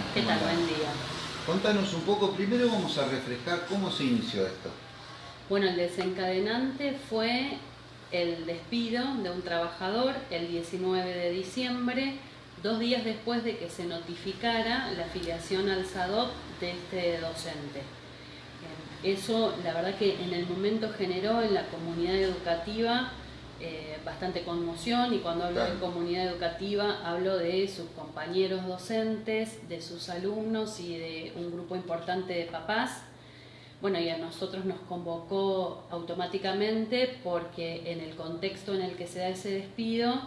tal? ¿Qué ¿Cómo tal? Buen día. Contanos un poco, primero vamos a refrescar cómo se inició esto. Bueno, el desencadenante fue el despido de un trabajador el 19 de diciembre, dos días después de que se notificara la afiliación al SADOP de este docente. Eso, la verdad que en el momento generó en la comunidad educativa eh, bastante conmoción y cuando hablo de comunidad educativa hablo de sus compañeros docentes, de sus alumnos y de un grupo importante de papás. Bueno, y a nosotros nos convocó automáticamente porque en el contexto en el que se da ese despido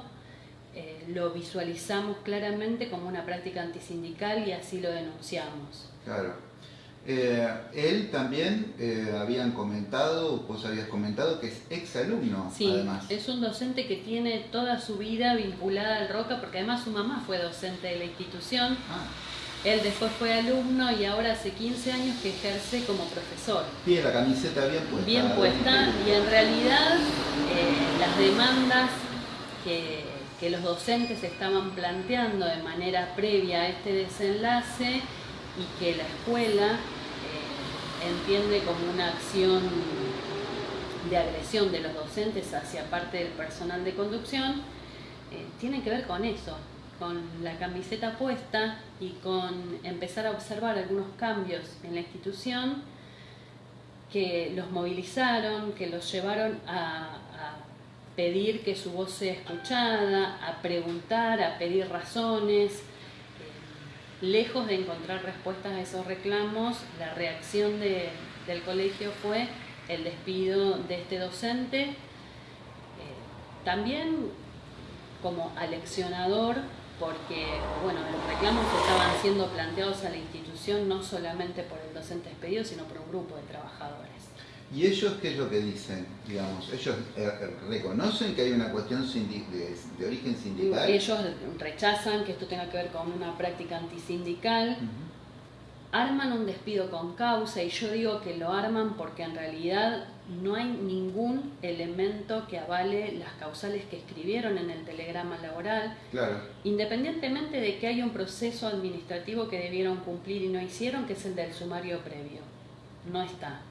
eh, lo visualizamos claramente como una práctica antisindical y así lo denunciamos. Claro. Eh, él también eh, habían comentado, vos habías comentado que es exalumno, Sí, además. es un docente que tiene toda su vida vinculada al Roca porque además su mamá fue docente de la institución, Ah, él después fue alumno y ahora hace 15 años que ejerce como profesor. tiene la camiseta bien puesta. bien puesta y en realidad eh, las demandas que, que los docentes estaban planteando de manera previa a este desenlace y que la escuela entiende como una acción de agresión de los docentes hacia parte del personal de conducción, eh, tienen que ver con eso, con la camiseta puesta y con empezar a observar algunos cambios en la institución que los movilizaron, que los llevaron a pedir que su voz sea escuchada, a preguntar, a pedir razones. Lejos de encontrar respuestas a esos reclamos, la reacción de- del colegio fue el despido de este docente, eh, también como aleccionador, porque bueno, los reclamos estaban siendo planteados a la institución no solamente por el docente despedido, sino por un grupo de trabajadores. ¿Y ellos qué es lo que dicen? Digamos, ellos eh, reconocen que hay una cuestión de, de origen sindical. Ellos rechazan que esto tenga que ver con una práctica antisindical, arman un despido con causa y yo digo que lo arman porque en realidad no hay ningún elemento que avale las causales que escribieron en el telegrama laboral, Claro. independientemente de que haya un proceso administrativo que debieron cumplir y no hicieron, que es el del sumario previo. No está.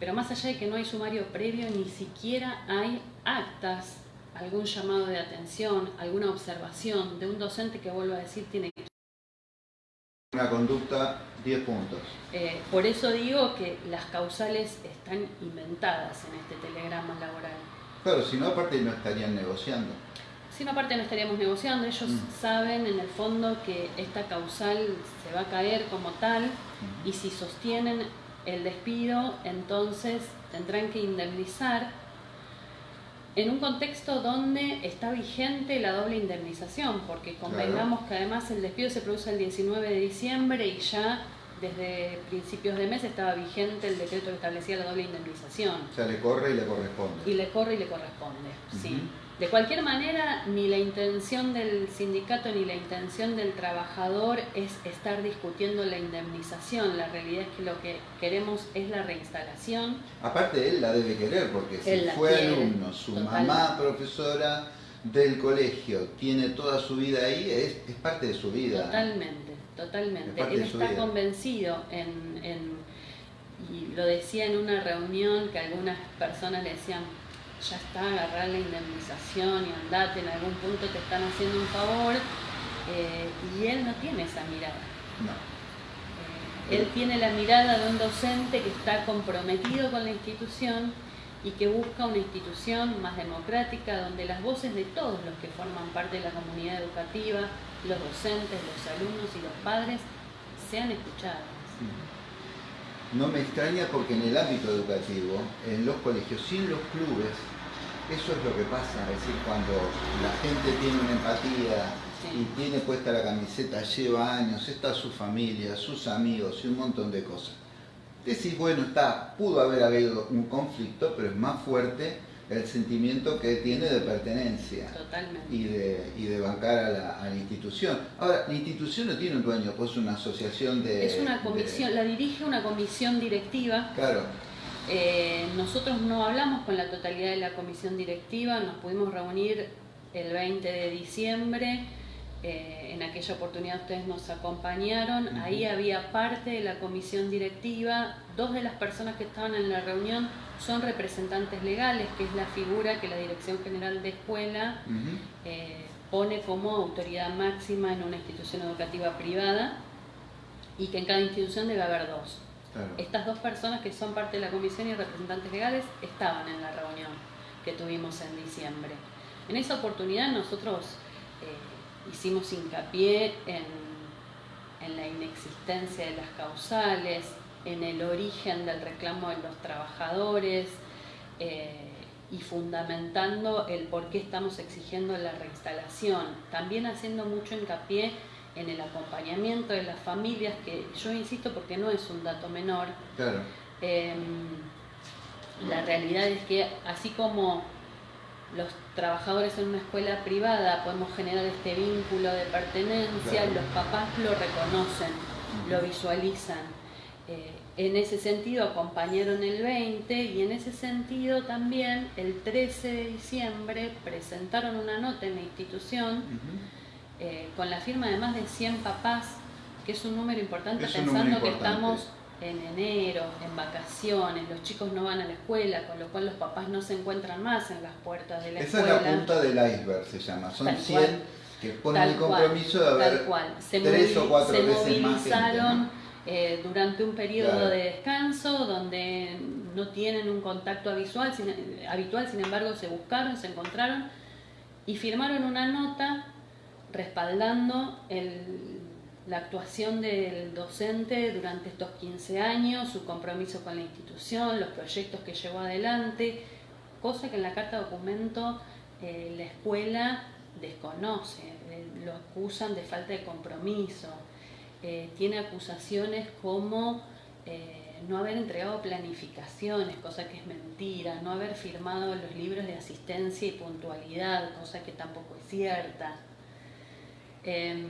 Pero más allá de que no hay sumario previo, ni siquiera hay actas, algún llamado de atención, alguna observación de un docente que, vuelvo a decir, tiene Una conducta, 10 puntos. Eh, por eso digo que las causales están inventadas en este telegrama laboral. Claro, si no, aparte no estarían negociando. Si no, aparte no estaríamos negociando, ellos Mm. saben en el fondo que esta causal se va a caer como tal y si sostienen el despido, entonces tendrán que indemnizar en un contexto donde está vigente la doble indemnización, porque convengamos que además el despido se produce el 19 de diciembre y ya desde principios de mes estaba vigente el decreto que establecía la doble indemnización. O sea, le corre y le corresponde. Y le corre y le corresponde, sí. De cualquier manera, ni la intención del sindicato ni la intención del trabajador es estar discutiendo la indemnización. La realidad es que lo que queremos es la reinstalación. Aparte, él la debe querer, porque si Él fue quiere, alumno, su totalmente. mamá profesora del colegio, tiene toda su vida ahí, es, es parte de su vida. Totalmente, Es totalmente. parte Él está vida. convencido en, en- y lo decía en una reunión que algunas personas le decían, ya está, agarrar la indemnización y andate, en algún punto te están haciendo un favor, eh, y él no tiene esa mirada. No. Eh, Él tiene la mirada de un docente que está comprometido con la institución y que busca una institución más democrática donde las voces de todos los que forman parte de la comunidad educativa, los docentes, los alumnos y los padres, sean escuchadas. No me extraña porque en el ámbito educativo, en los colegios, sin los clubes, eso es lo que pasa. Es decir, cuando la gente tiene una empatía Sí. y tiene puesta la camiseta, lleva años, está su familia, sus amigos y un montón de cosas. Decís, bueno, está, pudo haber habido un conflicto, pero es más fuerte el sentimiento que tiene de pertenencia Totalmente. y de, y de bancar a la, a la institución. Ahora, la institución no tiene un dueño, pues es una asociación de... Es una de- comisión, la dirige una comisión directiva. claro, Eh, nosotros no hablamos con la totalidad de la comisión directiva, nos pudimos reunir el 20 de diciembre eh, en aquella oportunidad ustedes nos acompañaron, ahí había parte de la comisión directiva, dos de las personas que estaban en la reunión son representantes legales, que es la figura que la Dirección General de Escuela eh, pone como autoridad máxima en una institución educativa privada y que en cada institución debe haber dos. Estas dos personas que son parte de la comisión y representantes legales estaban en la reunión que tuvimos en diciembre. En esa oportunidad nosotros eh, hicimos hincapié en, la inexistencia de las causales, en el origen del reclamo de los trabajadores eh, y fundamentando el por qué estamos exigiendo la reinstalación. También haciendo mucho hincapié en el acompañamiento de las familias, que yo insisto porque no es un dato menor. Em, la realidad es que así como los trabajadores en una escuela privada podemos generar este vínculo de pertenencia, los papás lo reconocen, lo visualizan. Eh, en ese sentido acompañaron el 20 y en ese sentido también el 13 de diciembre presentaron una nota en la institución eh, con la firma de más de 100 papás, que es un número importante pensando que estamos en enero, en vacaciones, los chicos no van a la escuela, con lo cual los papás no se encuentran más en las puertas de la escuela. Esa es la punta del iceberg, se llama. Son 100 que ponen el compromiso de haber Se tres o cuatro se veces movilizaron eh, durante un periodo de descanso donde no tienen un contacto habitual habitual, sin embargo se buscaron, se encontraron y firmaron una nota respaldando el la actuación del docente durante estos 15 años, su compromiso con la institución, los proyectos que llevó adelante, cosa que en la carta de documento eh, la escuela desconoce, eh, lo acusan de falta de compromiso, eh, tiene acusaciones como no haber entregado planificaciones, cosa que es mentira, no haber firmado los libros de asistencia y puntualidad, cosa que tampoco es cierta. Em,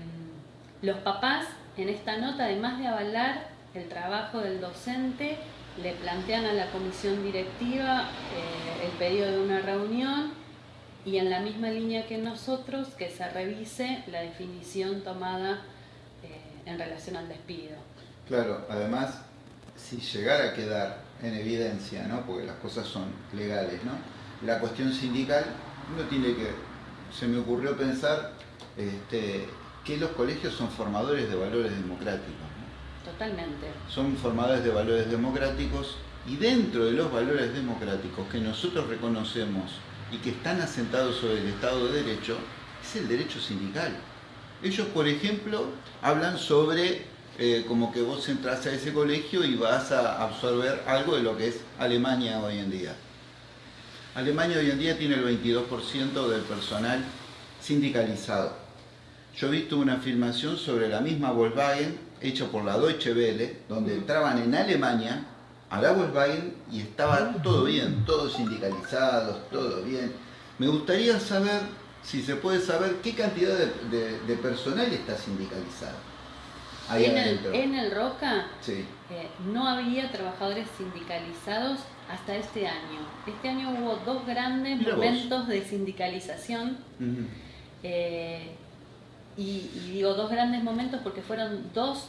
los papás en esta nota, además de avalar el trabajo del docente, le plantean a la comisión directiva eh, el pedido de una reunión y en la misma línea que nosotros que se revise la definición tomada eh, en relación al despido. Claro, además, si llegara a quedar en evidencia, ¿no? porque las cosas son legales, ¿no? la cuestión sindical, uno tiene que, se me ocurrió pensar, este, que los colegios son formadores de valores democráticos. Totalmente. Son formadores de valores democráticos y dentro de los valores democráticos que nosotros reconocemos y que están asentados sobre el Estado de Derecho, es el derecho sindical. Ellos, por ejemplo, hablan sobre eh, como que vos entras a ese colegio y vas a absorber algo de lo que es Alemania hoy en día. Alemania hoy en día tiene el 22% del personal sindicalizado. Yo he visto una filmación sobre la misma Volkswagen hecha por la Deutsche Welle, donde entraban en Alemania a la Volkswagen y estaba todo bien, todos sindicalizados, todo bien. Me gustaría saber, si se puede saber, qué cantidad de, personal está sindicalizado. Ahí en, el, en el Roca eh, no había trabajadores sindicalizados hasta este año. Este año hubo dos grandes momentos de sindicalización. Y, digo dos grandes momentos porque fueron dos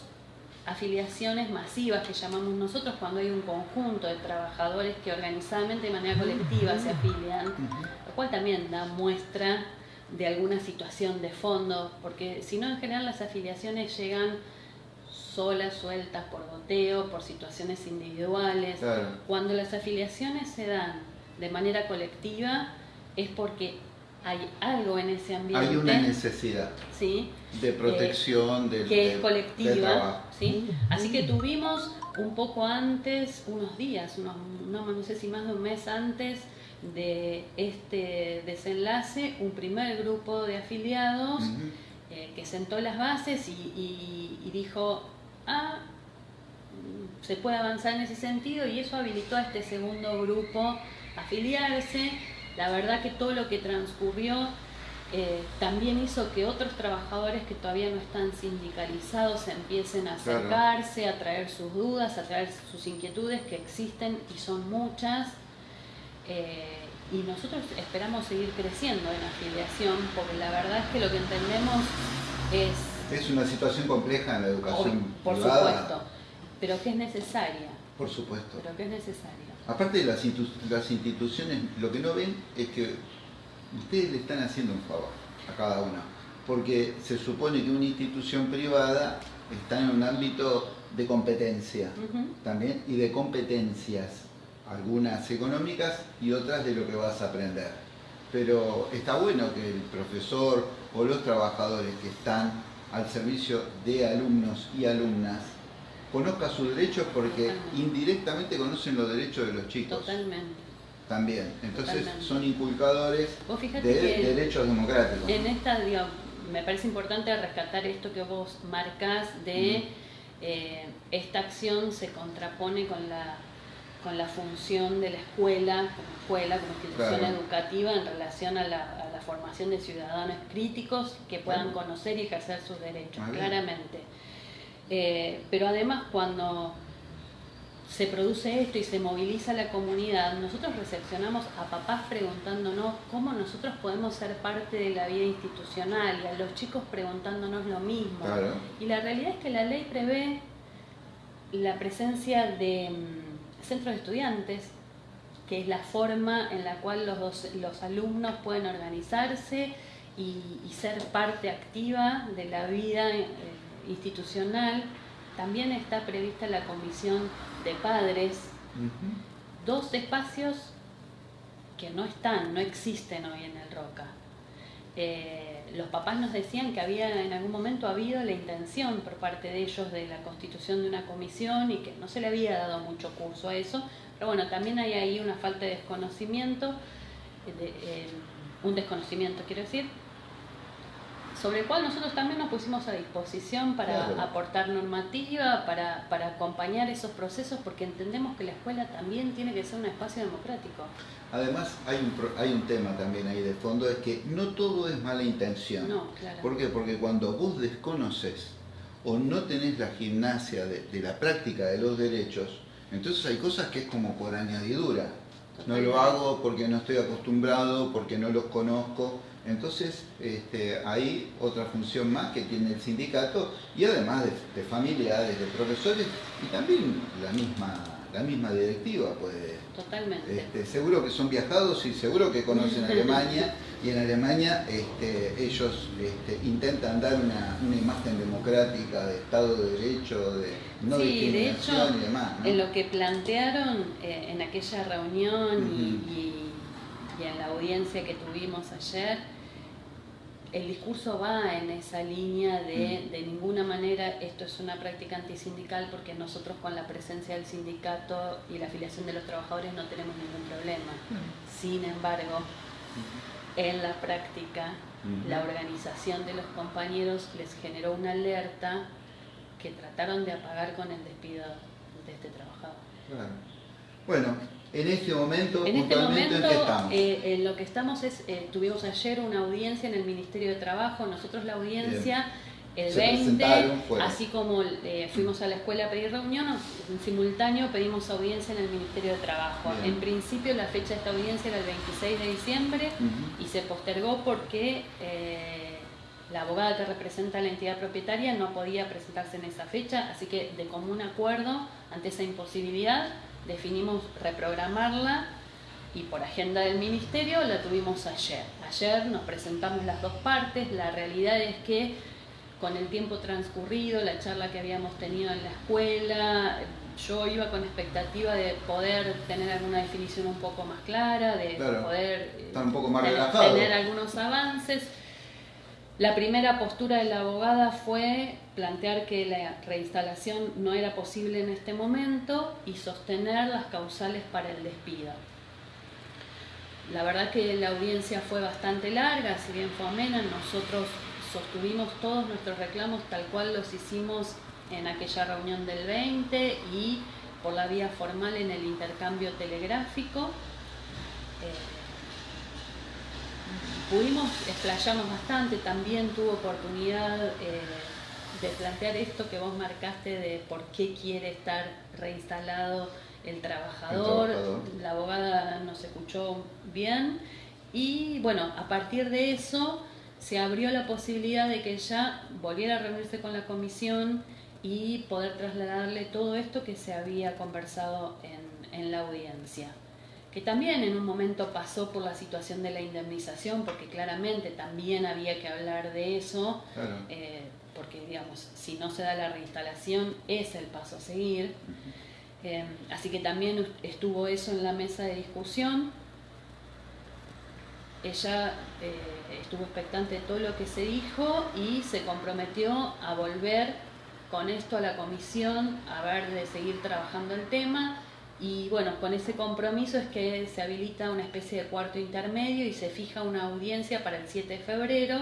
afiliaciones masivas que llamamos nosotros cuando hay un conjunto de trabajadores que organizadamente de manera colectiva se afilian, lo cual también da muestra de alguna situación de fondo, porque si no en general las afiliaciones llegan solas, sueltas, por goteo, por situaciones individuales. Cuando las afiliaciones se dan de manera colectiva es porque hay algo en ese ambiente. Hay una necesidad ¿sí? de protección, de, que es colectiva. ¿sí? Así que tuvimos un poco antes, unos días, unos, no, sé si más de un mes antes de este desenlace, un primer grupo de afiliados eh, que sentó las bases y, y dijo, ah, se puede avanzar en ese sentido y eso habilitó a este segundo grupo a afiliarse. La verdad que todo lo que transcurrió eh, también hizo que otros trabajadores que todavía no están sindicalizados empiecen a acercarse, a traer sus dudas, a traer sus inquietudes que existen y son muchas. Eh, y nosotros esperamos seguir creciendo en afiliación porque la verdad es que lo que entendemos es... Es una situación compleja en la educación por supuesto, pero que es necesaria. Por supuesto. Pero que es necesaria. Aparte de las, las instituciones, lo que no ven es que ustedes le están haciendo un favor a cada una, porque se supone que una institución privada está en un ámbito de competencia también y de competencias, algunas económicas y otras de lo que vas a aprender. Pero está bueno que el profesor o los trabajadores que están al servicio de alumnos y alumnas conozca sus derechos porque indirectamente conocen los derechos de los chicos. Totalmente. También. Entonces son inculcadores de derechos democráticos. En esta, me parece importante rescatar esto que vos marcás de eh, esta acción se contrapone con la con la función de la escuela como escuela, como institución educativa en relación a la, formación de ciudadanos críticos que puedan conocer y ejercer sus derechos, claramente. Eh, pero además cuando se produce esto y se moviliza la comunidad, nosotros recepcionamos a papás preguntándonos cómo nosotros podemos ser parte de la vida institucional y a los chicos preguntándonos lo mismo. Y la realidad es que la ley prevé la presencia de mm, centros de estudiantes, que es la forma en la cual los, los alumnos pueden organizarse y, ser parte activa de la vida eh, institucional. También está prevista la comisión de padres, dos espacios que no están, no existen hoy en el Roca. Eh, los papás nos decían que había en algún momento habido la intención por parte de ellos de la constitución de una comisión y que no se le había dado mucho curso a eso, pero bueno, también hay ahí una falta de desconocimiento, eh, un desconocimiento quiero decir, sobre el cual nosotros también nos pusimos a disposición para aportar normativa, para, para, acompañar esos procesos, porque entendemos que la escuela también tiene que ser un espacio democrático. Además, hay un, hay un tema también ahí de fondo, es que no todo es mala intención. No, claro. ¿Por qué? Porque cuando vos desconoces o no tenés la gimnasia de, de la práctica de los derechos, entonces hay cosas que es como por añadidura. No lo hago porque no estoy acostumbrado, porque no los conozco entonces, este, hay otra función más que tiene el sindicato y además de, familiares, de profesores y también la misma, la misma directiva puede. Totalmente. Este, seguro que son viajados y seguro que conocen Alemania y en Alemania este, ellos intentan dar una, imagen democrática de Estado de Derecho, de no discriminación y demás. En lo que plantearon eh, en aquella reunión y y en la audiencia que tuvimos ayer, el discurso va en esa línea de mm. de ninguna manera esto es una práctica antisindical porque nosotros con la presencia del sindicato y la afiliación de los trabajadores no tenemos ningún problema. Mm. Sin embargo, en la práctica, la organización de los compañeros les generó una alerta que trataron de apagar con el despido de este trabajador. Bueno, en este momento, en este momento, ¿en, estamos? Eh, en lo que estamos es, eh, tuvimos ayer una audiencia en el Ministerio de Trabajo, nosotros la audiencia el 20, así como eh, fuimos a la escuela a pedir reunión, en simultáneo pedimos audiencia en el Ministerio de Trabajo. En principio la fecha de esta audiencia era el 26 de diciembre y se postergó porque la abogada que representa la entidad propietaria no podía presentarse en esa fecha, así que de común acuerdo ante esa imposibilidad definimos reprogramarla y por agenda del ministerio la tuvimos ayer. Ayer nos presentamos las dos partes, la realidad es que con el tiempo transcurrido, la charla que habíamos tenido en la escuela, yo iba con expectativa de poder tener alguna definición un poco más clara, de poder tener algunos avances la primera postura de la abogada fue plantear que la reinstalación no era posible en este momento y sostener las causales para el despido. La verdad que la audiencia fue bastante larga, si bien fue amena, nosotros sostuvimos todos nuestros reclamos tal cual los hicimos en aquella reunión del 20 y por la vía formal en el intercambio telegráfico. Eh, pudimos explayarnos bastante, también tuvo oportunidad eh, de plantear esto que vos marcaste de por qué quiere estar reinstalado el trabajador, la abogada nos escuchó bien y bueno, a partir de eso se abrió la posibilidad de que ella volviera a reunirse con la comisión y poder trasladarle todo esto que se había conversado en, en la audiencia que también en un momento pasó por la situación de la indemnización, porque claramente también había que hablar de eso, eh, porque digamos, si no se da la reinstalación es el paso a seguir. Eh, así que también estuvo eso en la mesa de discusión. Ella eh, estuvo expectante de todo lo que se dijo y se comprometió a volver con esto a la comisión, a ver de seguir trabajando el tema y bueno, con ese compromiso es que se habilita una especie de cuarto intermedio y se fija una audiencia para el 7 de febrero.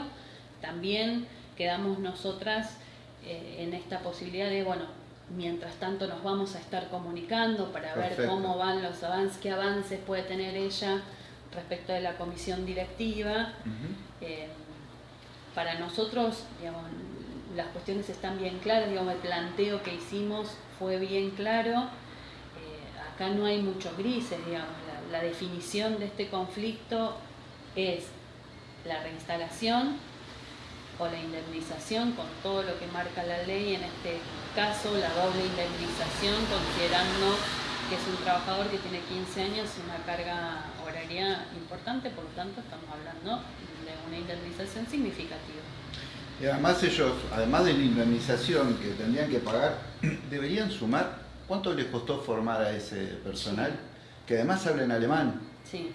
También quedamos nosotras eh, en esta posibilidad de, bueno, mientras tanto nos vamos a estar comunicando para ver cómo van los avances, qué avances puede tener ella respecto de la comisión directiva. Eh, para nosotros, digamos, las cuestiones están bien claras, digamos, el planteo que hicimos fue bien claro acá no hay muchos grises, digamos, la, definición de este conflicto es la reinstalación o la indemnización con todo lo que marca la ley, en este caso la doble indemnización, considerando que es un trabajador que tiene 15 años y una carga horaria importante, por lo tanto estamos hablando de una indemnización significativa. Y además ellos, además de la indemnización que tendrían que pagar, deberían sumar ¿Cuánto les costó formar a ese personal? Que además habla en alemán.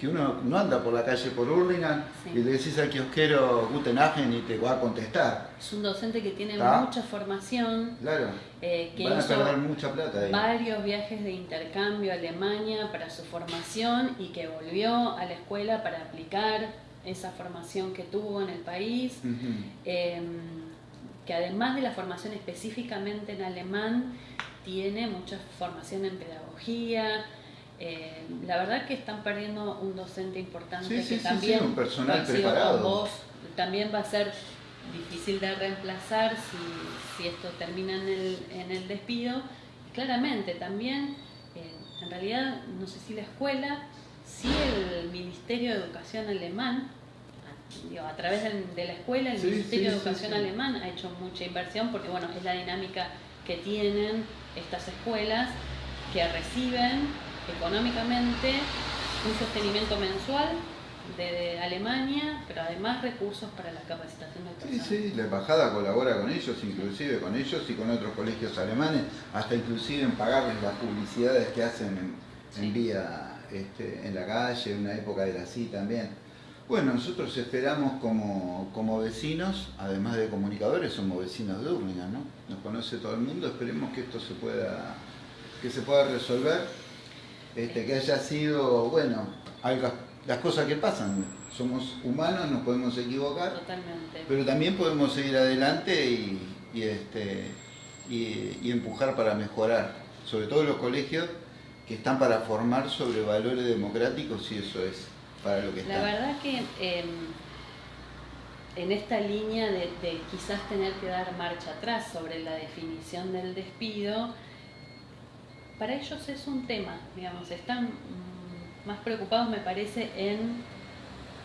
Que uno no anda por la calle por Hurlingham y le decís al kiosquero Guten Abend y te va a contestar. Es un docente que tiene mucha formación. Claro. Eh, que Van a perder mucha plata ahí. Varios viajes de intercambio a Alemania para su formación y que volvió a la escuela para aplicar esa formación que tuvo en el país. Em, que además de la formación específicamente en alemán, tiene mucha formación en pedagogía. Eh, la verdad que están perdiendo un docente importante que también un personal preparado. también va a ser difícil de reemplazar si, esto termina en el, en el despido. claramente también, eh, en realidad, no sé si la escuela, si el Ministerio de Educación alemán, a través de, la escuela, el Ministerio de Educación alemán ha hecho mucha inversión porque bueno, es la dinámica que tienen estas escuelas que reciben económicamente un sostenimiento mensual de, Alemania, pero además recursos para la capacitación del personal. Sí, sí, la embajada colabora con ellos, inclusive con ellos y con otros colegios alemanes, hasta inclusive en pagarles las publicidades que hacen en, vía este, en la calle, en una época de así también. Bueno, nosotros esperamos como, vecinos, además de comunicadores, somos vecinos de Urlingan, ¿no? Nos conoce todo el mundo, esperemos que esto se pueda, que se pueda resolver, este, que haya sido, bueno, las cosas que pasan, somos humanos, nos podemos equivocar, Totalmente. pero también podemos seguir adelante y, este, y empujar para mejorar, sobre todo los colegios que están para formar sobre valores democráticos y eso es la verdad que em, en esta línea de, quizás tener que dar marcha atrás sobre la definición del despido, para ellos es un tema, digamos, están más preocupados me parece en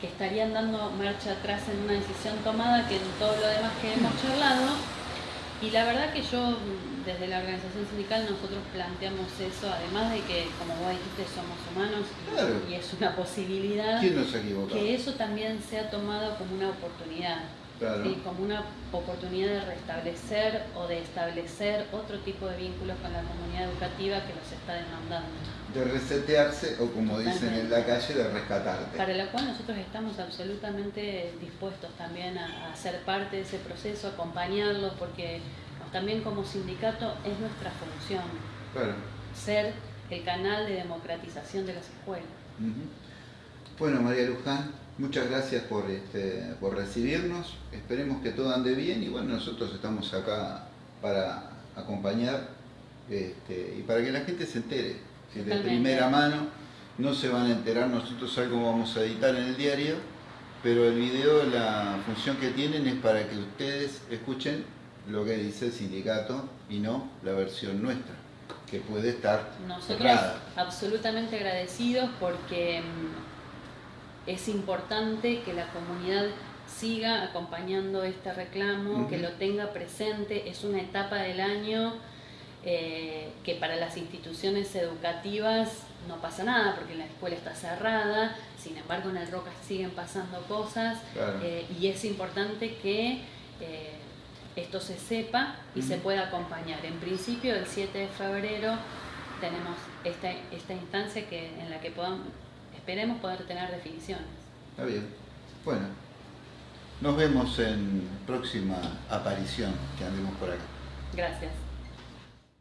que estarían dando marcha atrás en una decisión tomada que en todo lo demás que hemos charlado. Y la verdad que yo desde la organización sindical nosotros planteamos eso, además de que, como vos dijiste, somos humanos y, es una posibilidad que eso también sea tomado como una oportunidad, como una oportunidad de restablecer o de establecer otro tipo de vínculos con la comunidad educativa que los está demandando. De resetearse o como dicen en la calle, de rescatarte. Para la cual nosotros estamos absolutamente dispuestos también a, a ser parte de ese proceso, acompañarlos, porque también como sindicato es nuestra función. Ser el canal de democratización de las escuelas. Bueno, María Luján, muchas gracias por, este, por recibirnos. Esperemos que todo ande bien y bueno, nosotros estamos acá para acompañar este, y para que la gente se entere. Si de primera mano no se van a enterar, nosotros algo vamos a editar en el diario, pero el video, la función que tienen es para que ustedes escuchen lo que dice el sindicato y no la versión nuestra, que puede estar Nosotros absolutamente agradecidos porque mm, es importante que la comunidad siga acompañando este reclamo, que lo tenga presente, es una etapa del año eh, que para las instituciones educativas no pasa nada porque la escuela está cerrada, sin embargo en el Roca siguen pasando cosas eh, y es importante que eh, esto se sepa y se pueda acompañar. En principio el 7 de febrero tenemos esta, esta instancia que, en la que podamos, esperemos poder tener definiciones. Está bien. Bueno, nos vemos en próxima aparición que andemos por acá. Gracias.